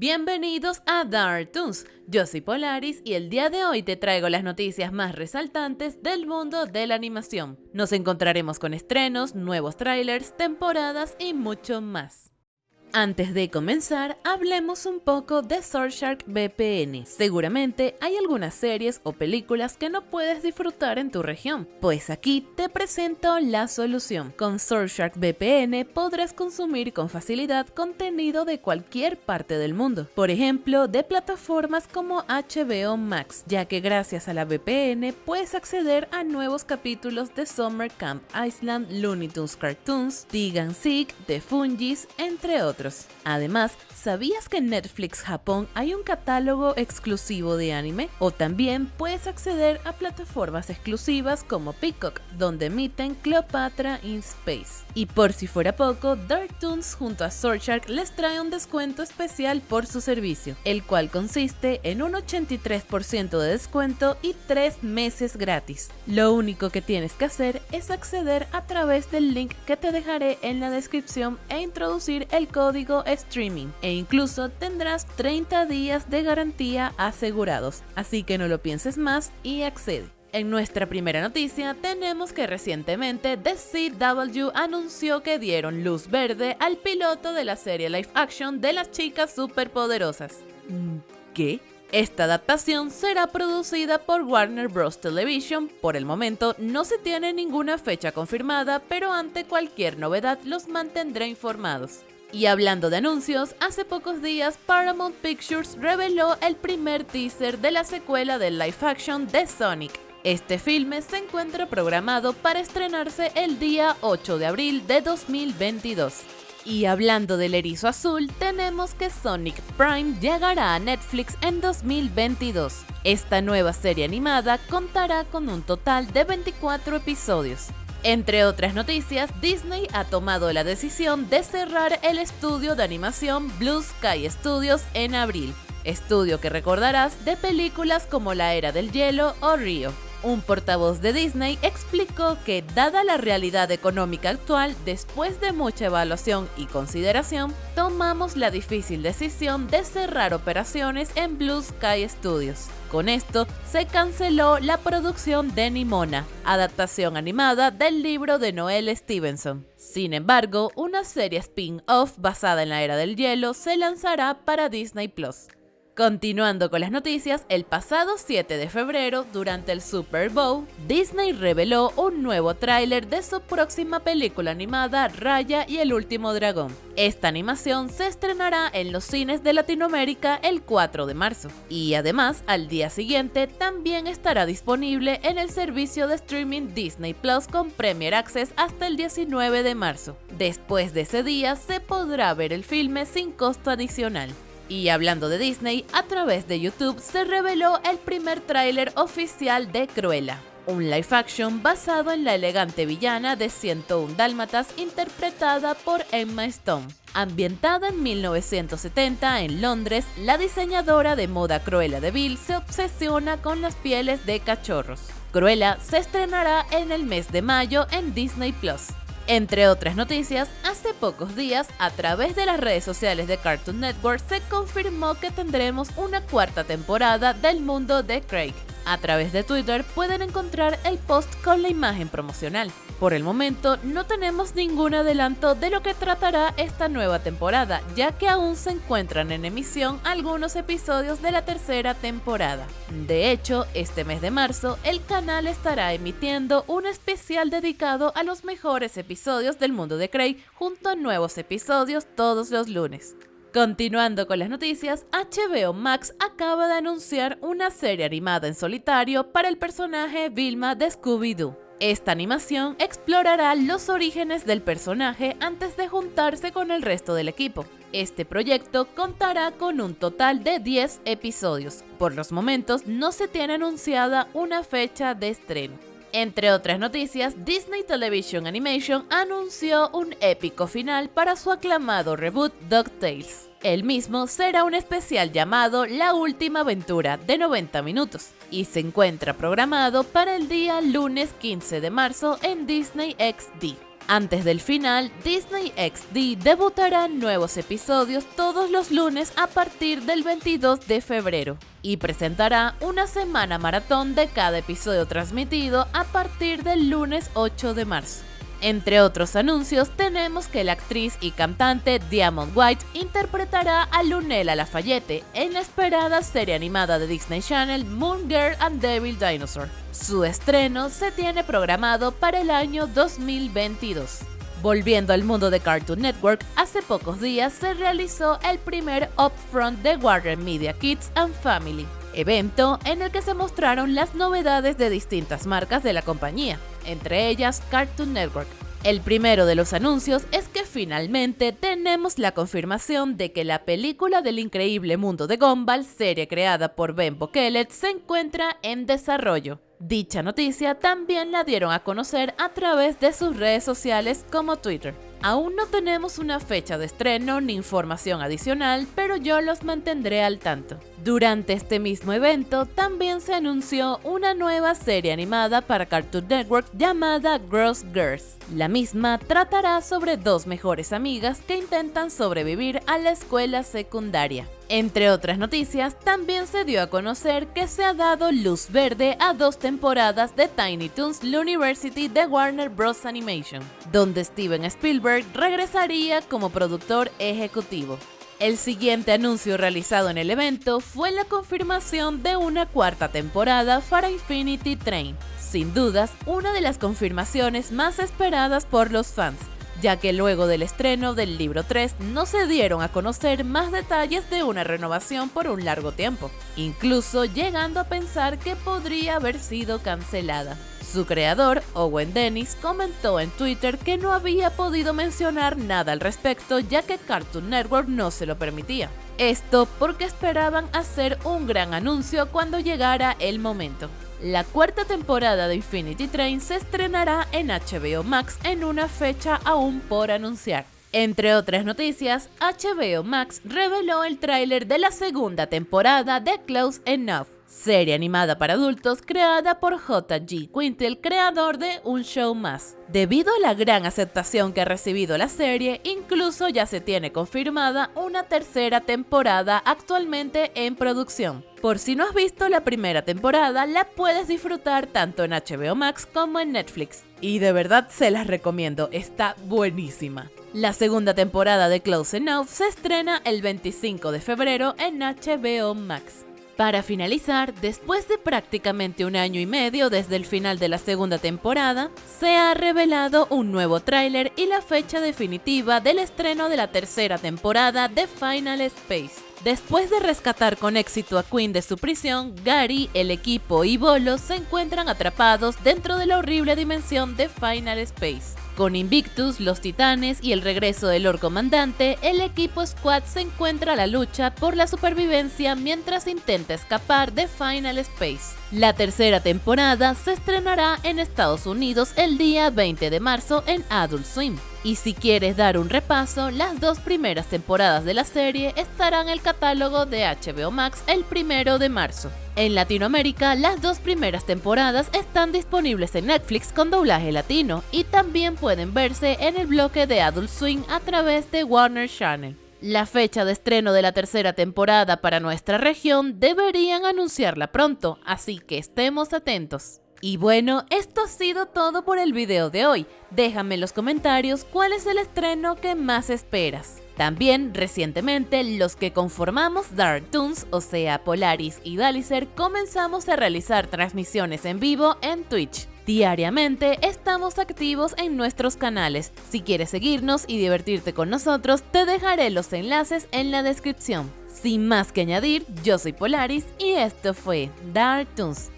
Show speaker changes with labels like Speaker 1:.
Speaker 1: Bienvenidos a Dark Toons. Yo soy Polaris y el día de hoy te traigo las noticias más resaltantes del mundo de la animación. Nos encontraremos con estrenos, nuevos trailers, temporadas y mucho más. Antes de comenzar, hablemos un poco de Surfshark VPN. Seguramente hay algunas series o películas que no puedes disfrutar en tu región, pues aquí te presento la solución. Con Surfshark VPN podrás consumir con facilidad contenido de cualquier parte del mundo, por ejemplo, de plataformas como HBO Max, ya que gracias a la VPN puedes acceder a nuevos capítulos de Summer Camp Island, Looney Tunes Cartoons, Tigan Seek, The Fungis, entre otros. Además, ¿sabías que en Netflix Japón hay un catálogo exclusivo de anime? O también puedes acceder a plataformas exclusivas como Peacock, donde emiten Cleopatra in Space. Y por si fuera poco, Dark Toons junto a Surfshark les trae un descuento especial por su servicio, el cual consiste en un 83% de descuento y 3 meses gratis. Lo único que tienes que hacer es acceder a través del link que te dejaré en la descripción e introducir el código streaming e incluso tendrás 30 días de garantía asegurados, así que no lo pienses más y accede. En nuestra primera noticia tenemos que recientemente The CW anunció que dieron luz verde al piloto de la serie live action de las chicas superpoderosas. ¿Qué? Esta adaptación será producida por Warner Bros. Television. Por el momento no se tiene ninguna fecha confirmada, pero ante cualquier novedad los mantendré informados. Y hablando de anuncios, hace pocos días Paramount Pictures reveló el primer teaser de la secuela del live action de Sonic. Este filme se encuentra programado para estrenarse el día 8 de abril de 2022. Y hablando del erizo azul, tenemos que Sonic Prime llegará a Netflix en 2022. Esta nueva serie animada contará con un total de 24 episodios. Entre otras noticias, Disney ha tomado la decisión de cerrar el estudio de animación Blue Sky Studios en abril, estudio que recordarás de películas como La Era del Hielo o Río. Un portavoz de Disney explicó que, dada la realidad económica actual, después de mucha evaluación y consideración, tomamos la difícil decisión de cerrar operaciones en Blue Sky Studios. Con esto, se canceló la producción de Nimona, adaptación animada del libro de Noel Stevenson. Sin embargo, una serie spin-off basada en la Era del Hielo se lanzará para Disney Plus. Continuando con las noticias, el pasado 7 de febrero, durante el Super Bowl, Disney reveló un nuevo tráiler de su próxima película animada Raya y el último dragón. Esta animación se estrenará en los cines de Latinoamérica el 4 de marzo y además al día siguiente también estará disponible en el servicio de streaming Disney Plus con Premier Access hasta el 19 de marzo. Después de ese día se podrá ver el filme sin costo adicional. Y hablando de Disney, a través de YouTube se reveló el primer tráiler oficial de Cruella, un live action basado en la elegante villana de 101 Dálmatas interpretada por Emma Stone. Ambientada en 1970 en Londres, la diseñadora de moda Cruella de Vil se obsesiona con las pieles de cachorros. Cruella se estrenará en el mes de mayo en Disney Plus. Entre otras noticias, hace pocos días, a través de las redes sociales de Cartoon Network, se confirmó que tendremos una cuarta temporada del mundo de Craig. A través de Twitter pueden encontrar el post con la imagen promocional. Por el momento no tenemos ningún adelanto de lo que tratará esta nueva temporada, ya que aún se encuentran en emisión algunos episodios de la tercera temporada. De hecho, este mes de marzo el canal estará emitiendo un especial dedicado a los mejores episodios del mundo de Craig junto a nuevos episodios todos los lunes. Continuando con las noticias, HBO Max acaba de anunciar una serie animada en solitario para el personaje Vilma de Scooby-Doo. Esta animación explorará los orígenes del personaje antes de juntarse con el resto del equipo. Este proyecto contará con un total de 10 episodios. Por los momentos no se tiene anunciada una fecha de estreno. Entre otras noticias, Disney Television Animation anunció un épico final para su aclamado reboot DuckTales. El mismo será un especial llamado La Última Aventura de 90 minutos y se encuentra programado para el día lunes 15 de marzo en Disney XD. Antes del final, Disney XD debutará nuevos episodios todos los lunes a partir del 22 de febrero y presentará una semana maratón de cada episodio transmitido a partir del lunes 8 de marzo. Entre otros anuncios, tenemos que la actriz y cantante Diamond White interpretará a Lunella Lafayette en la esperada serie animada de Disney Channel Moon Girl and Devil Dinosaur. Su estreno se tiene programado para el año 2022. Volviendo al mundo de Cartoon Network, hace pocos días se realizó el primer upfront de Warner Media Kids and Family, evento en el que se mostraron las novedades de distintas marcas de la compañía, entre ellas Cartoon Network. El primero de los anuncios es que finalmente tenemos la confirmación de que la película del increíble mundo de Gumball, serie creada por Ben Bokelet, se encuentra en desarrollo. Dicha noticia también la dieron a conocer a través de sus redes sociales como Twitter. Aún no tenemos una fecha de estreno ni información adicional, pero yo los mantendré al tanto. Durante este mismo evento también se anunció una nueva serie animada para Cartoon Network llamada Gross Girls. La misma tratará sobre dos mejores amigas que intentan sobrevivir a la escuela secundaria. Entre otras noticias, también se dio a conocer que se ha dado luz verde a dos temporadas de Tiny Toons University de Warner Bros. Animation, donde Steven Spielberg regresaría como productor ejecutivo. El siguiente anuncio realizado en el evento fue la confirmación de una cuarta temporada para Infinity Train, sin dudas una de las confirmaciones más esperadas por los fans, ya que luego del estreno del libro 3 no se dieron a conocer más detalles de una renovación por un largo tiempo, incluso llegando a pensar que podría haber sido cancelada. Su creador, Owen Dennis, comentó en Twitter que no había podido mencionar nada al respecto ya que Cartoon Network no se lo permitía. Esto porque esperaban hacer un gran anuncio cuando llegara el momento. La cuarta temporada de Infinity Train se estrenará en HBO Max en una fecha aún por anunciar. Entre otras noticias, HBO Max reveló el tráiler de la segunda temporada de Close Enough, serie animada para adultos creada por J.G. Quintel, creador de Un Show Más. Debido a la gran aceptación que ha recibido la serie, incluso ya se tiene confirmada una tercera temporada actualmente en producción. Por si no has visto la primera temporada, la puedes disfrutar tanto en HBO Max como en Netflix. Y de verdad se las recomiendo, está buenísima. La segunda temporada de Close Enough se estrena el 25 de febrero en HBO Max. Para finalizar, después de prácticamente un año y medio desde el final de la segunda temporada, se ha revelado un nuevo tráiler y la fecha definitiva del estreno de la tercera temporada de Final Space. Después de rescatar con éxito a Queen de su prisión, Gary, el equipo y Bolo se encuentran atrapados dentro de la horrible dimensión de Final Space. Con Invictus, los Titanes y el regreso del Lord Comandante, el equipo Squad se encuentra a la lucha por la supervivencia mientras intenta escapar de Final Space. La tercera temporada se estrenará en Estados Unidos el día 20 de marzo en Adult Swim. Y si quieres dar un repaso, las dos primeras temporadas de la serie estarán en el catálogo de HBO Max el 1 de marzo. En Latinoamérica, las dos primeras temporadas están disponibles en Netflix con doblaje latino y también pueden verse en el bloque de Adult Swing a través de Warner Channel. La fecha de estreno de la tercera temporada para nuestra región deberían anunciarla pronto, así que estemos atentos. Y bueno, esto ha sido todo por el video de hoy. Déjame en los comentarios cuál es el estreno que más esperas. También, recientemente, los que conformamos Dark Toons, o sea, Polaris y Dalicer, comenzamos a realizar transmisiones en vivo en Twitch. Diariamente estamos activos en nuestros canales. Si quieres seguirnos y divertirte con nosotros, te dejaré los enlaces en la descripción. Sin más que añadir, yo soy Polaris y esto fue Dark Toons.